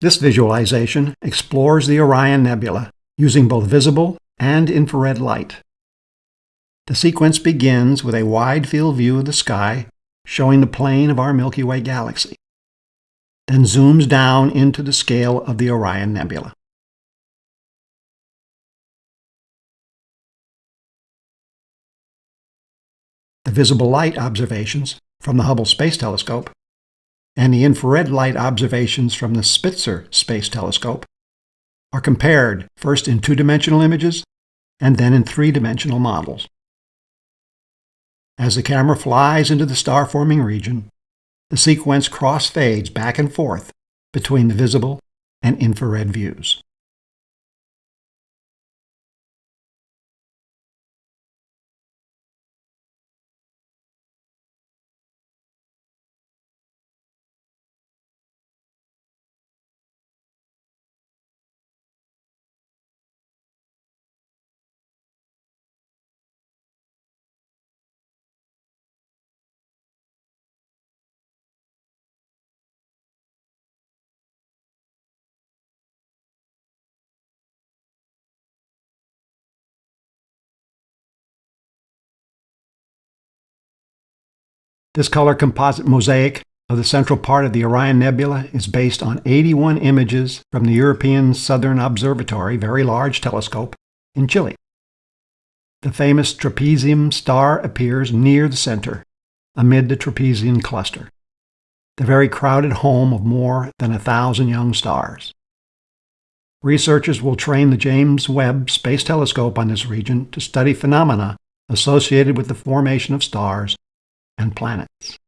This visualization explores the Orion Nebula using both visible and infrared light. The sequence begins with a wide field view of the sky showing the plane of our Milky Way galaxy, then zooms down into the scale of the Orion Nebula. The visible light observations from the Hubble Space Telescope and the infrared light observations from the Spitzer Space Telescope are compared first in two-dimensional images and then in three-dimensional models. As the camera flies into the star-forming region, the sequence cross-fades back and forth between the visible and infrared views. This color composite mosaic of the central part of the Orion Nebula is based on 81 images from the European Southern Observatory Very Large Telescope in Chile. The famous trapezium star appears near the center, amid the trapezium cluster, the very crowded home of more than a thousand young stars. Researchers will train the James Webb Space Telescope on this region to study phenomena associated with the formation of stars and planets.